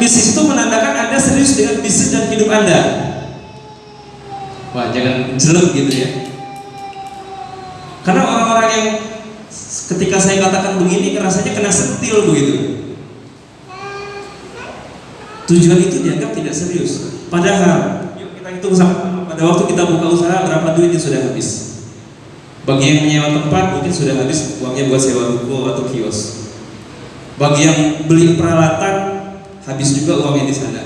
bisnis itu menandakan Anda serius dengan bisnis dan hidup Anda. Wah, jangan jelek gitu ya. Karena orang-orang yang ketika saya katakan begini, rasanya kena sentil begitu. Tujuan itu dianggap tidak serius. Padahal, yuk kita hitung sama pada waktu kita buka usaha berapa duit yang sudah habis. Bagi yang menyewa tempat mungkin sudah habis uangnya buat sewa ruko atau kios. Bagi yang beli peralatan habis juga uangnya di sana.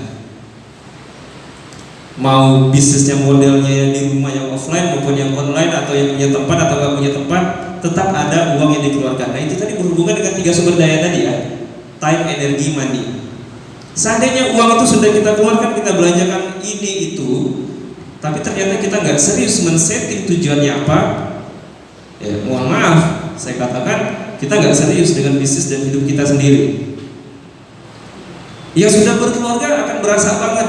Mau bisnisnya modelnya yang di rumah yang offline maupun yang online atau yang punya tempat atau nggak punya tempat, tetap ada uang yang dikeluarkan. Nah itu tadi berhubungan dengan tiga sumber daya tadi ya, time, energi, money. Seandainya uang itu sudah kita keluarkan, kita belanjakan ini itu, tapi ternyata kita nggak serius men-setting tujuannya apa, ya mohon maaf, saya katakan kita nggak serius dengan bisnis dan hidup kita sendiri. Yang sudah berkeluarga akan berasa banget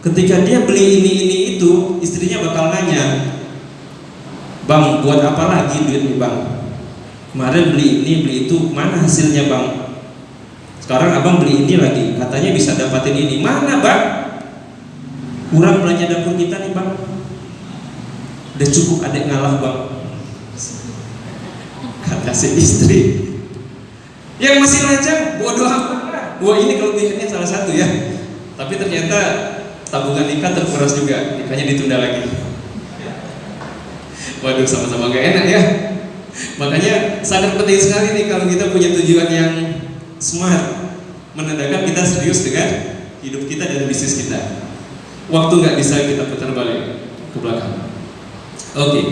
ketika dia beli ini ini itu, istrinya bakal nanya, bang buat apa lagi duit nih bang? Kemarin beli ini beli itu, mana hasilnya bang? Sekarang abang beli ini lagi, katanya bisa dapatin ini. Mana bang? Kurang belanja dapur kita nih bang. Udah cukup adek ngalah bang. Kata si istri. Yang masih lajang, bodoh amat. Wah ini kelebihannya salah satu ya. Tapi ternyata tabungan nikah terkuras juga, nikahnya ditunda lagi. Waduh sama-sama gak enak ya. Makanya sangat penting sekali nih kalau kita punya tujuan yang smart menandakan kita serius dengan hidup kita dan bisnis kita. Waktu nggak bisa kita putar balik ke belakang. Oke. Okay.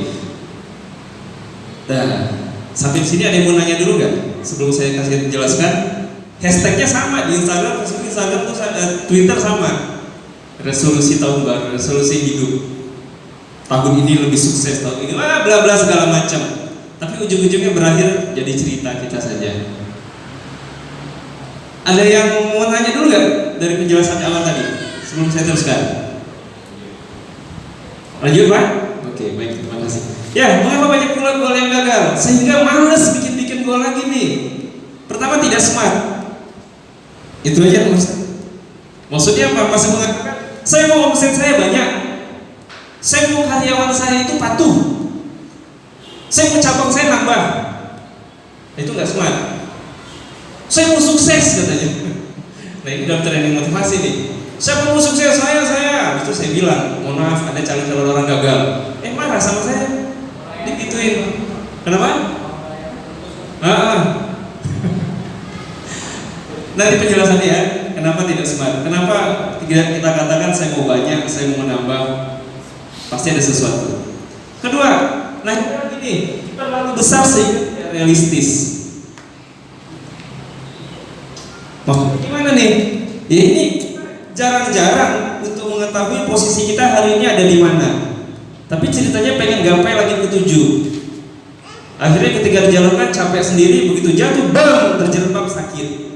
Nah, sampai sini ada yang mau nanya dulu nggak? Sebelum saya kasih jelaskan, hashtagnya sama di Instagram, Facebook, Instagram tuh Twitter sama. Resolusi tahun baru, resolusi hidup. Tahun ini lebih sukses tahun ini, wah bla bla segala macam. Tapi ujung-ujungnya berakhir jadi cerita kita saja. Ada yang mau nanya dulu nggak dari penjelasan awal tadi sebelum saya teruskan? Lanjut pak? Oke baik terima kasih. Ya mengapa banyak pula gol yang gagal sehingga males bikin-bikin gol lagi nih? Pertama tidak smart. Itu aja maksud. Maksudnya apa? Masih mengatakan saya mau omset saya banyak. Saya mau karyawan saya itu patuh. Saya mau cabang saya nambah. Itu nggak smart saya mau sukses katanya nah ini dalam training motivasi nih saya mau sukses saya saya itu saya bilang mohon maaf ada calon-calon orang gagal eh marah sama saya digituin kenapa ah, ini penjelasannya ya kenapa tidak smart kenapa tidak kita katakan saya mau banyak saya mau menambah pasti ada sesuatu kedua nah ini terlalu besar tidak realistis Maksudnya gimana nih? Ya ini jarang-jarang untuk mengetahui posisi kita hari ini ada di mana. Tapi ceritanya pengen gapai lagi ke tujuh. Akhirnya ketika dijalankan capek sendiri, begitu jatuh, bang, terjerembab sakit.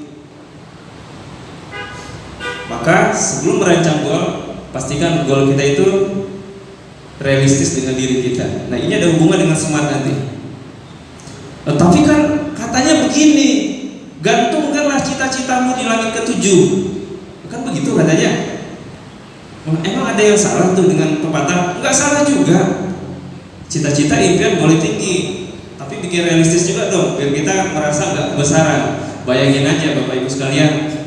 Maka sebelum merancang gol, pastikan gol kita itu realistis dengan diri kita. Nah ini ada hubungan dengan smart nanti. Nah, tapi kan katanya begini, gantungkanlah cita-citamu di langit ketujuh. Kan begitu katanya. Emang ada yang salah tuh dengan pepatah? Nggak salah juga. Cita-cita impian boleh tinggi tapi bikin realistis juga dong biar kita merasa nggak kebesaran. Bayangin aja bapak ibu sekalian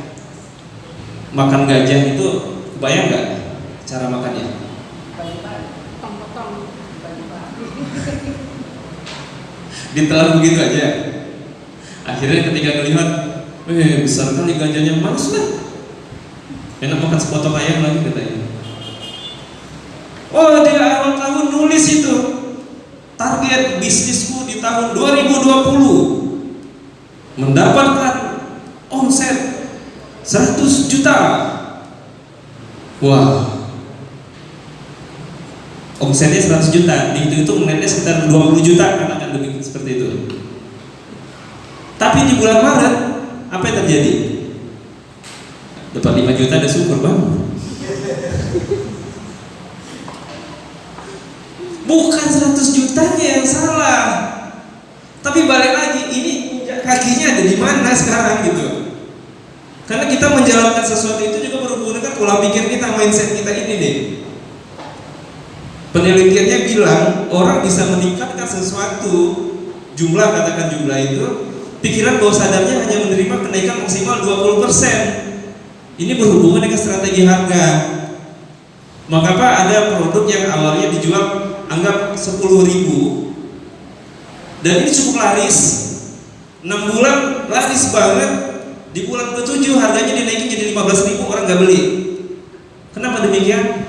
makan gajah itu bayang nggak cara makannya? Ditelan begitu aja. Akhirnya ketika melihat eh besar kali gajahnya males lah. Enak makan sepotong ayam lagi katanya. Oh dia awal tahun nulis itu target bisnisku di tahun 2020 mendapatkan 100 juta wah omsetnya 100 juta dihitung-hitung netnya sekitar 20 juta kan akan lebih seperti itu tapi di bulan Maret apa yang terjadi? Dapat 5 juta ada syukur bang. Bukan 100 jutanya yang salah. Tapi balik lagi, ini kakinya ada di mana sekarang gitu. Karena kita menjalankan sesuatu itu juga berhubungan dengan pola pikir kita, mindset kita ini nih. Penelitiannya bilang orang bisa meningkatkan sesuatu jumlah katakan jumlah itu pikiran bawah sadarnya hanya menerima kenaikan maksimal 20% ini berhubungan dengan strategi harga. Maka Pak ada produk yang awalnya dijual anggap 10 ribu. Dan ini cukup laris. 6 bulan laris banget di bulan ke-7 harganya dinaikin jadi 15 ribu orang nggak beli. Kenapa demikian?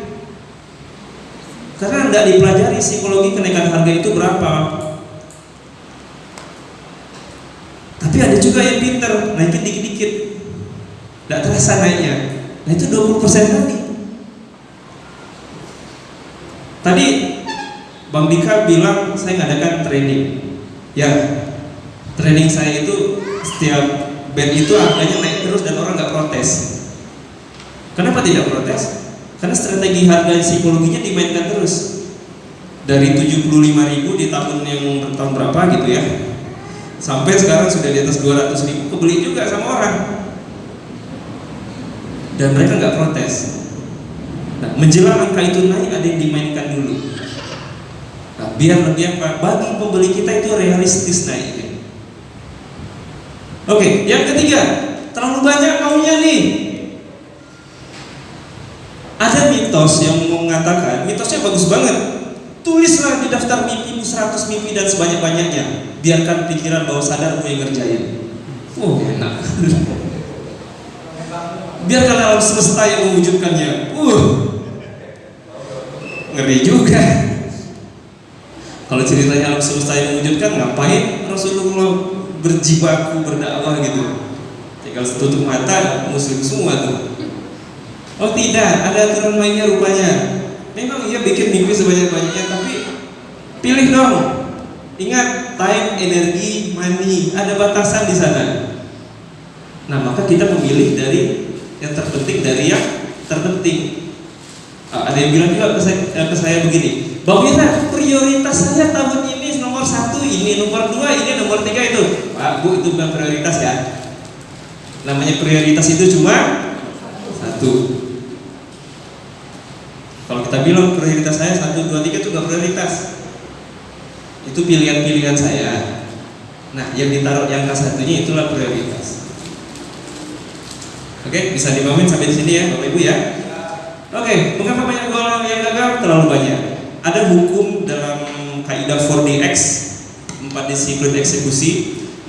karena tidak dipelajari psikologi kenaikan harga itu berapa. Tapi ada juga yang pinter naikin dikit-dikit. Tidak terasa naiknya. Nah itu 20% lagi. Tadi Bang Dika bilang saya ngadakan training. Ya training saya itu setiap band itu harganya naik terus dan orang nggak protes kenapa tidak protes? Karena strategi harga psikologinya dimainkan terus. Dari 75 ribu di tahun yang tahun berapa gitu ya. Sampai sekarang sudah di atas 200 ribu kebeli juga sama orang. Dan mereka nggak protes. Nah, menjelang angka itu naik ada yang dimainkan dulu. Nah, biar lebih apa? Bagi pembeli kita itu realistis naiknya. Oke, yang ketiga, terlalu banyak maunya nih ada mitos yang mengatakan, mitosnya bagus banget. Tulislah di daftar mimpi 100 mimpi dan sebanyak-banyaknya. Biarkan pikiran bawah sadar yang ngerjain. Oh, enak. Biarkan alam semesta yang mewujudkannya. Uh, ngeri juga. Kalau ceritanya alam semesta yang mewujudkan, ngapain Rasulullah berjibaku berdakwah gitu? Tinggal tutup mata, muslim semua tuh. Oh tidak, ada aturan mainnya rupanya. Memang ia bikin mimpi sebanyak-banyaknya, tapi pilih dong. Ingat, time, energi, money, ada batasan di sana. Nah, maka kita memilih dari yang terpenting dari yang terpenting. Ah, ada yang bilang juga ke saya, eh, ke saya begini, Bang prioritas saya tahun ini ini, nomor dua ini, nomor tiga itu. Pak, Bu, itu bukan prioritas ya. Namanya prioritas itu cuma satu kalau kita bilang prioritas saya satu dua tiga itu nggak prioritas. Itu pilihan-pilihan saya. Nah, yang ditaruh yang satunya itulah prioritas. Oke, bisa dimamin sampai di sini ya, Bapak Ibu ya. Oke, mengapa banyak gol yang gagal? Terlalu banyak. Ada hukum dalam kaidah 4DX, empat disiplin eksekusi,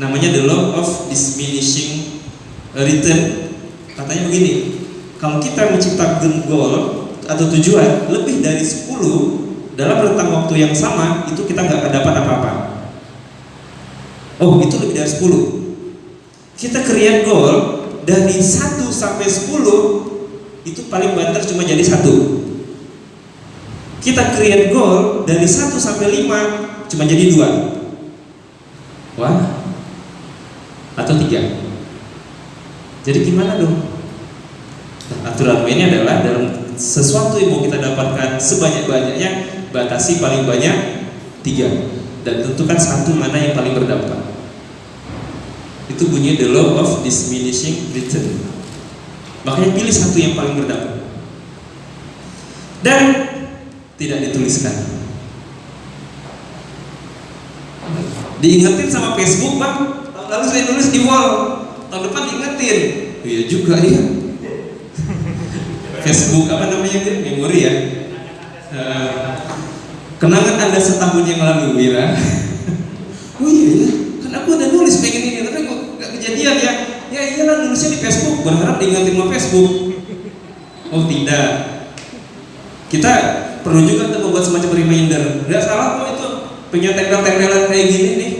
namanya the law of diminishing return. Katanya begini, kalau kita menciptakan goal atau tujuan lebih dari 10 dalam rentang waktu yang sama itu kita nggak dapat apa-apa. Oh itu lebih dari 10 kita create goal dari 1 sampai 10 itu paling banter cuma jadi satu. Kita create goal dari 1 sampai 5 cuma jadi dua wah. Atau tiga. Jadi gimana dong? Nah, aturan mainnya adalah dalam sesuatu yang mau kita dapatkan sebanyak-banyaknya batasi paling banyak tiga. Dan tentukan satu mana yang paling berdampak. Itu bunyi the law of diminishing return. Makanya pilih satu yang paling berdampak. Dan tidak dituliskan diingetin sama Facebook bang. Lalu saya nulis di wall. Tahun depan diingetin. Iya juga ya Facebook apa namanya itu? Memori ya. Uh, kenangan anda setahun yang lalu Wira? Oh iya ya kan aku udah nulis pengen ini tapi kok gak kejadian ya? Ya iyalah nulisnya di Facebook. Berharap diingatin sama Facebook. Oh tidak. Kita perlu juga untuk membuat semacam reminder. Nggak salah kok punya tempel-tempelan kayak gini nih.